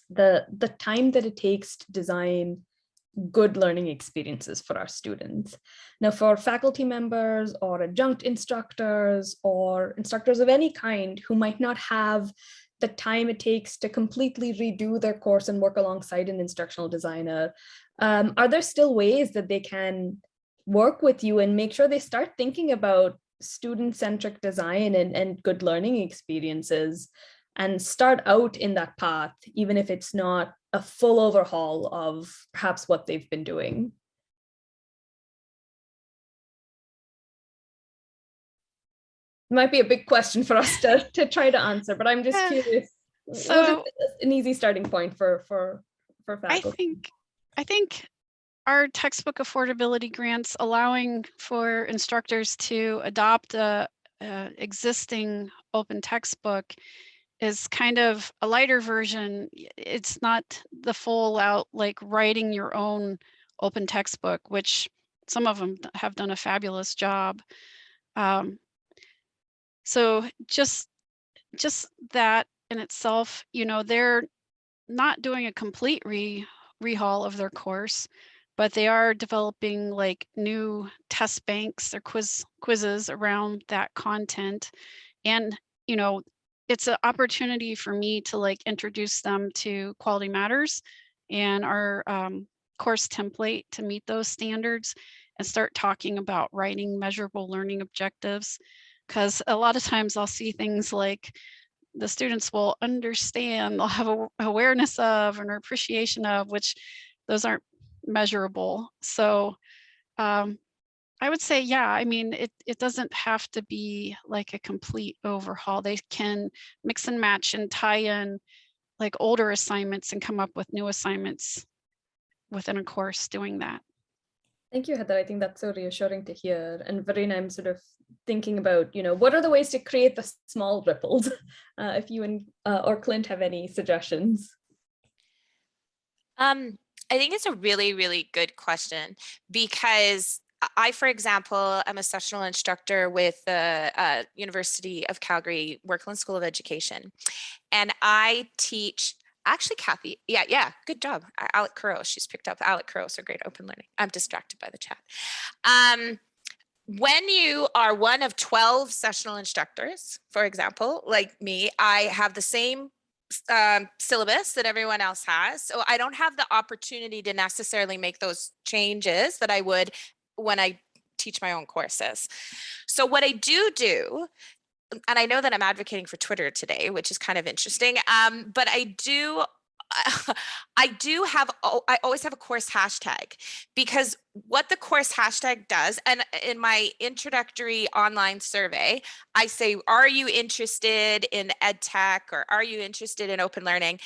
the, the time that it takes to design good learning experiences for our students. Now for faculty members or adjunct instructors or instructors of any kind who might not have the time it takes to completely redo their course and work alongside an instructional designer, um, are there still ways that they can work with you and make sure they start thinking about student-centric design and, and good learning experiences and start out in that path, even if it's not a full overhaul of perhaps what they've been doing. might be a big question for us to, to try to answer, but I'm just Yeah. Uh, curious. So- an easy starting point for for for faculty. I think, I think our textbook affordability grants allowing for instructors to adopt a, a existing open textbook is kind of a lighter version. It's not the full out like writing your own open textbook, which some of them have done a fabulous job. Um, so just just that in itself, you know, they're not doing a complete re rehaul of their course, but they are developing like new test banks or quiz quizzes around that content. And, you know, it's an opportunity for me to like introduce them to Quality Matters and our um, course template to meet those standards and start talking about writing measurable learning objectives. Because a lot of times I'll see things like the students will understand, they'll have a awareness of and appreciation of, which those aren't measurable. So um, I would say, yeah, I mean, it, it doesn't have to be like a complete overhaul. They can mix and match and tie in like older assignments and come up with new assignments within a course doing that. Thank you, Heather. I think that's so reassuring to hear. And Verena, I'm sort of thinking about, you know, what are the ways to create the small ripples? Uh, if you and uh, or Clint have any suggestions. Um, I think it's a really, really good question because I, for example, am a sessional instructor with the uh, University of Calgary Werklund School of Education. And I teach, actually, Kathy, yeah, yeah, good job. Alec Couros, she's picked up Alec Couros, so great open learning. I'm distracted by the chat. Um, when you are one of 12 sessional instructors, for example, like me, I have the same um, syllabus that everyone else has. So I don't have the opportunity to necessarily make those changes that I would when I teach my own courses. So what I do do, and I know that I'm advocating for Twitter today, which is kind of interesting, um, but I do I do have, I always have a course hashtag because what the course hashtag does, and in my introductory online survey, I say, are you interested in ed tech or are you interested in open learning?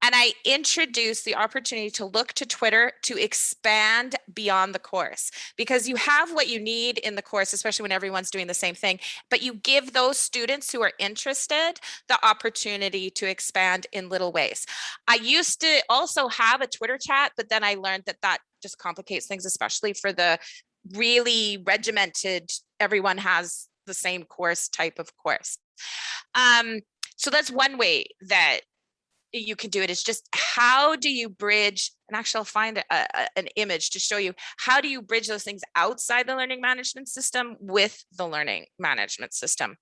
And I introduce the opportunity to look to Twitter to expand beyond the course because you have what you need in the course, especially when everyone's doing the same thing. But you give those students who are interested the opportunity to expand in little ways. I used to also have a Twitter chat, but then I learned that that just complicates things, especially for the really regimented, everyone has the same course type of course. Um, so that's one way that you can do it. it is just how do you bridge and actually i'll find a, a- an image to show you how do you bridge those things outside the learning management system with the learning management system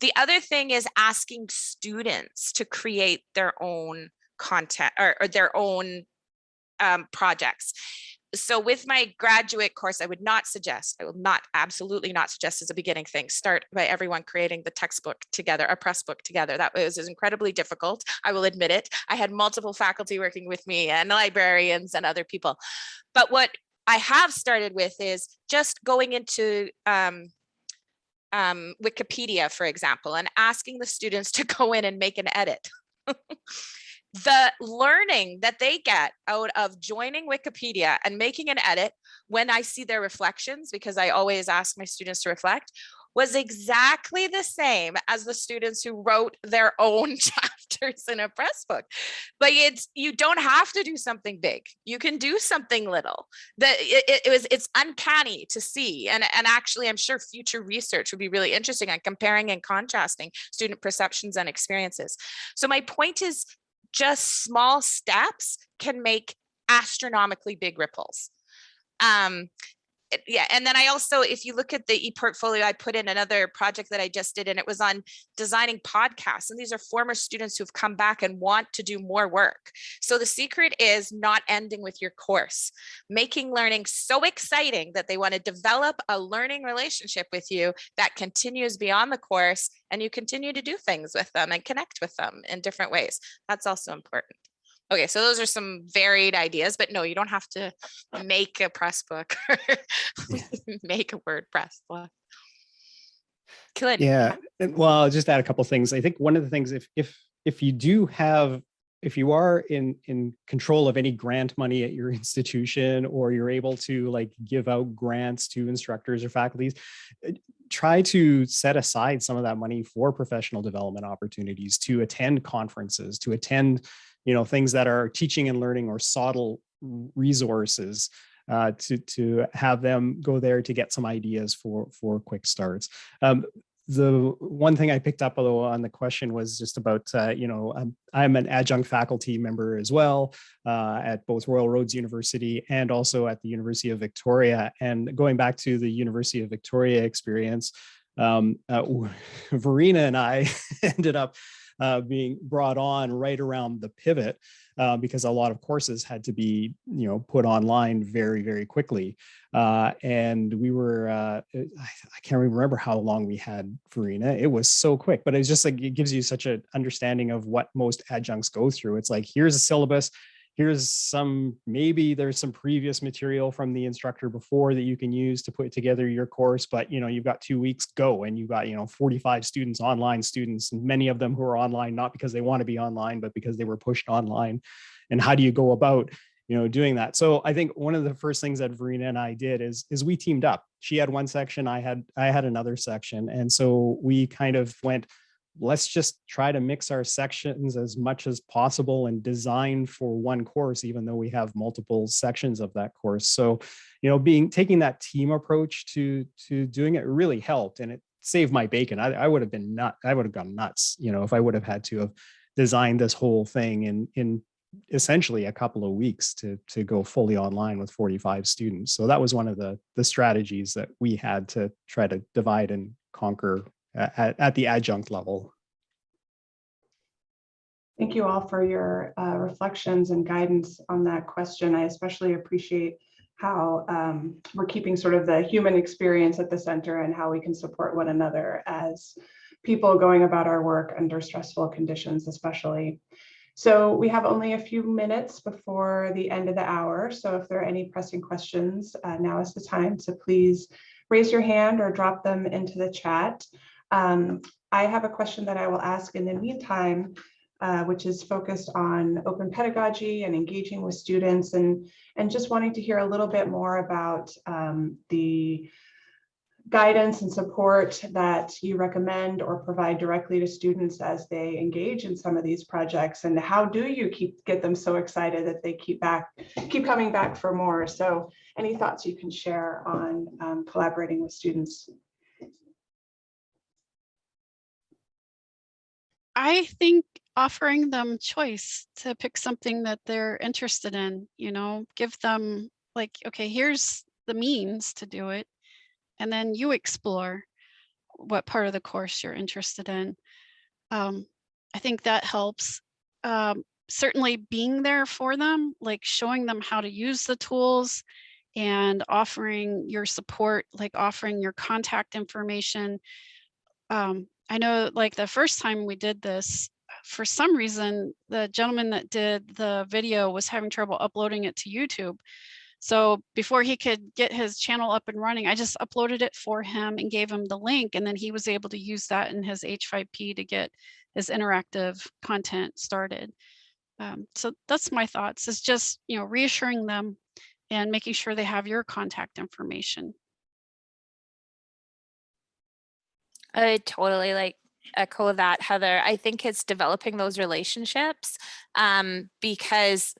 the other thing is asking students to create their own content or, or their own um, projects so with my graduate course, I would not suggest, I will not, absolutely not suggest as a beginning thing, start by everyone creating the textbook together, a press book together. That was is incredibly difficult. I will admit it. I had multiple faculty working with me and librarians and other people. But what I have started with is just going into um, um, Wikipedia, for example, and asking the students to go in and make an edit. the learning that they get out of joining Wikipedia and making an edit when I see their reflections, because I always ask my students to reflect, was exactly the same as the students who wrote their own chapters in a press book. But it's you don't have to do something big. You can do something little. That it, it- was it's uncanny to see. And, and actually I'm sure future research would be really interesting on comparing and contrasting student perceptions and experiences. So my point is just small steps can make astronomically big ripples. Um, yeah, and then I also, if you look at the e-portfolio, I put in another project that I just did, and it was on designing podcasts. And these are former students who've come back and want to do more work. So the secret is not ending with your course, making learning so exciting that they want to develop a learning relationship with you that continues beyond the course, and you continue to do things with them and connect with them in different ways. That's also important. Okay, so those are some varied ideas, but no, you don't have to make a press book or make a WordPress book. Good. Yeah, well, I'll just add a couple things. I think one of the things, if if if you do have, if you are in in control of any grant money at your institution, or you're able to like give out grants to instructors or faculties, uh, try to set aside some of that money for professional development opportunities, to attend conferences, to attend, you know, things that are teaching and learning or SOTL resources uh, to to have them go there to get some ideas for for quick starts. Um, the one thing I picked up although on the question was just about, uh, you know, I'm, I'm, an adjunct faculty member as well uh, at both Royal Roads University and also at the University of Victoria. And going back to the University of Victoria experience, um, uh, Verena and I ended up uh, being brought on right around the pivot uh, because a lot of courses had to be, you know, put online very, very quickly. Uh, and we were, uh, I, I can't remember how long we had Verena. It was so quick, but it's just like, it gives you such an understanding of what most adjuncts go through. It's like, here's a syllabus, here's some, maybe there's some previous material from the instructor before that you can use to put together your course, but you know, you've got two weeks go and you've got, you know, 45 students, online students, many of them who are online, not because they want to be online, but because they were pushed online. And how do you go about, you know, doing that? So I think one of the first things that Verena and I did is, is we teamed up. She had one section, I had, I had another section. And so we kind of went, let's just try to mix our sections as much as possible and design for one course, even though we have multiple sections of that course. So, you know, being taking that team approach to to doing it really helped and it saved my bacon. I, I would have been nut, I would have gone nuts, you know, if I would have had to have designed this whole thing in in essentially a couple of weeks to to go fully online with 45 students. So that was one of the the strategies that we had to try to divide and conquer at, at the adjunct level. Thank you all for your uh, reflections and guidance on that question. I especially appreciate how um, we're keeping sort of the human experience at the center and how we can support one another as people going about our work under stressful conditions, especially. So we have only a few minutes before the end of the hour. So if there are any pressing questions, uh, now is the time. So please raise your hand or drop them into the chat. Um, I have a question that I will ask in the meantime, uh, which is focused on open pedagogy and engaging with students and, and just wanting to hear a little bit more about um, the guidance and support that you recommend or provide directly to students as they engage in some of these projects and how do you keep get them so excited that they keep back keep coming back for more? So any thoughts you can share on um, collaborating with students I think offering them choice to pick something that they're interested in, you know, give them like, okay, here's the means to do it. And then you explore what part of the course you're interested in. Um, I think that helps. Um, certainly being there for them, like showing them how to use the tools and offering your support, like offering your contact information. Um, I know like the first time we did this, for some reason, the gentleman that did the video was having trouble uploading it to YouTube. So before he could get his channel up and running, I just uploaded it for him and gave him the link. And then he was able to use that in his H5P to get his interactive content started. Um, so that's my thoughts is just, you know, reassuring them and making sure they have your contact information. I totally like echo that, Heather. I think it's developing those relationships um, because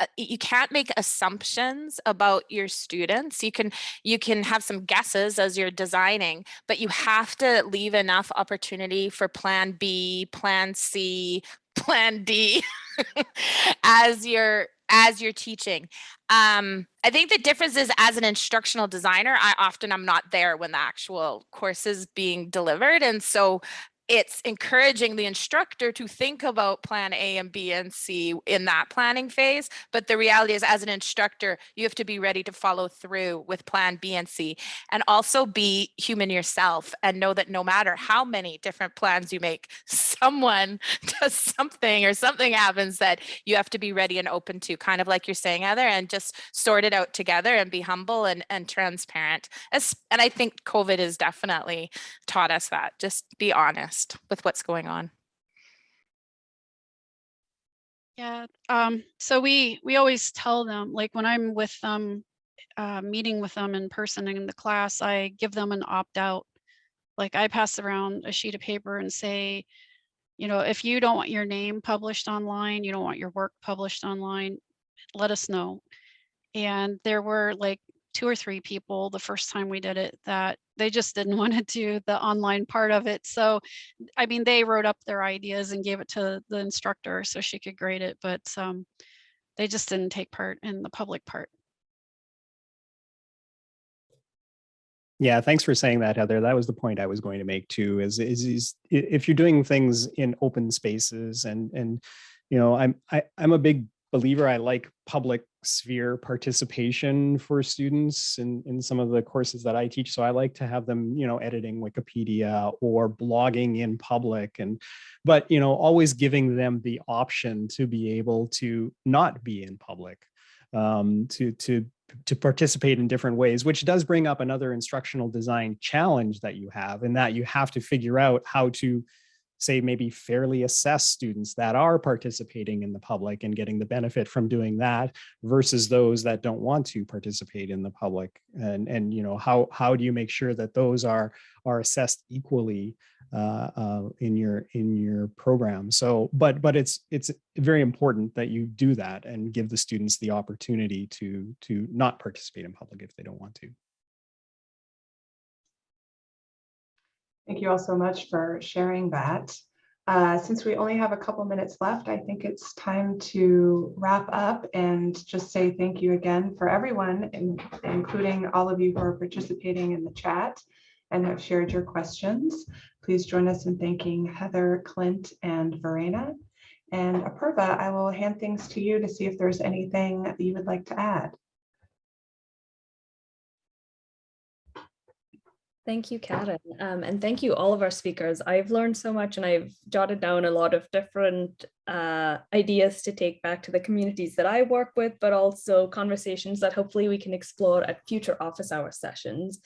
uh, you can't make assumptions about your students. You can you can have some guesses as you're designing, but you have to leave enough opportunity for plan B, plan C, plan D as you're as you're teaching. Um, I think the difference is as an instructional designer, I often I'm not there when the actual course is being delivered. And so it's encouraging the instructor to think about plan A and B and C in that planning phase. But the reality is as an instructor, you have to be ready to follow through with plan B and C and also be human yourself and know that no matter how many different plans you make, someone does something or something happens that you have to be ready and open to, kind of like you're saying, Heather, and just sort it out together and be humble and, and transparent. And I think COVID has definitely taught us that. Just be honest with what's going on. Yeah, um, so we, we always tell them, like when I'm with them, uh, meeting with them in person in the class, I give them an opt-out. Like I pass around a sheet of paper and say, you know, if you don't want your name published online, you don't want your work published online, let us know. And there were like two or three people the first time we did it that they just didn't want to do the online part of it. So, I mean, they wrote up their ideas and gave it to the instructor so she could grade it, but um, they just didn't take part in the public part. Yeah, thanks for saying that, Heather. That was the point I was going to make too, is, is, is if you're doing things in open spaces and, and, you know, I'm, I, I'm a big believer. I like public sphere participation for students in, in some of the courses that I teach. So I like to have them, you know, editing Wikipedia or blogging in public and, but, you know, always giving them the option to be able to not be in public um, to to to participate in different ways, which does bring up another instructional design challenge that you have, in that you have to figure out how to say maybe fairly assess students that are participating in the public and getting the benefit from doing that versus those that don't want to participate in the public? And and you know how how do you make sure that those are are assessed equally uh, uh, in your in your program? So but but it's it's very important that you do that and give the students the opportunity to to not participate in public if they don't want to Thank you all so much for sharing that. Uh, Since we only have a couple minutes left, I think it's time to wrap up and just say thank you again for everyone, in- including all of you who are participating in the chat and have shared your questions. Please join us in thanking Heather, Clint, and Verena. And Apurva, I will hand things to you to see if there's anything that you would like to add. Thank you, Karen. Um, and thank you all of our speakers. I've learned so much and I've jotted down a lot of different uh, ideas to take back to the communities that I work with, but also conversations that hopefully we can explore at future office hour sessions.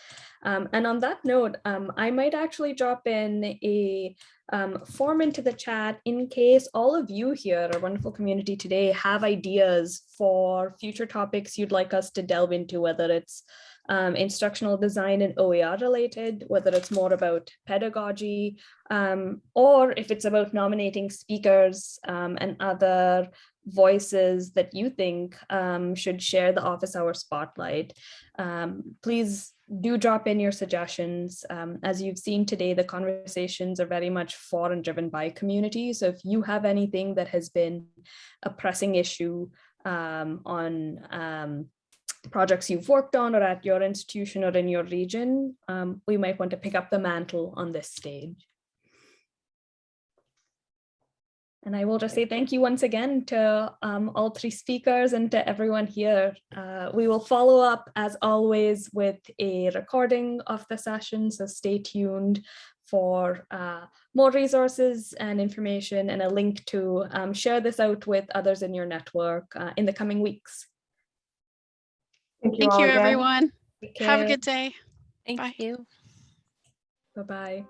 Um, and on that note, um, I might actually drop in a um, form into the chat in case all of you here, our wonderful community today, have ideas for future topics you'd like us to delve into, whether it's um, instructional design and OER related, whether it's more about pedagogy, um, or if it's about nominating speakers um, and other voices that you think um, should share the office hour spotlight. Um, please do drop in your suggestions. Um, as you've seen today, the conversations are very much for and driven by community. So if you have anything that has been a pressing issue um, on um, projects you've worked on or at your institution or in your region, um, we might want to pick up the mantle on this stage. And I will just say thank you once again to um, all three speakers and to everyone here. Uh, we will follow up as always with a recording of the session, so stay tuned for uh, more resources and information and a link to um, share this out with others in your network uh, in the coming weeks. Thank you Thank you, everyone. Take Have a good day. Thank Bye. you. Bye-bye.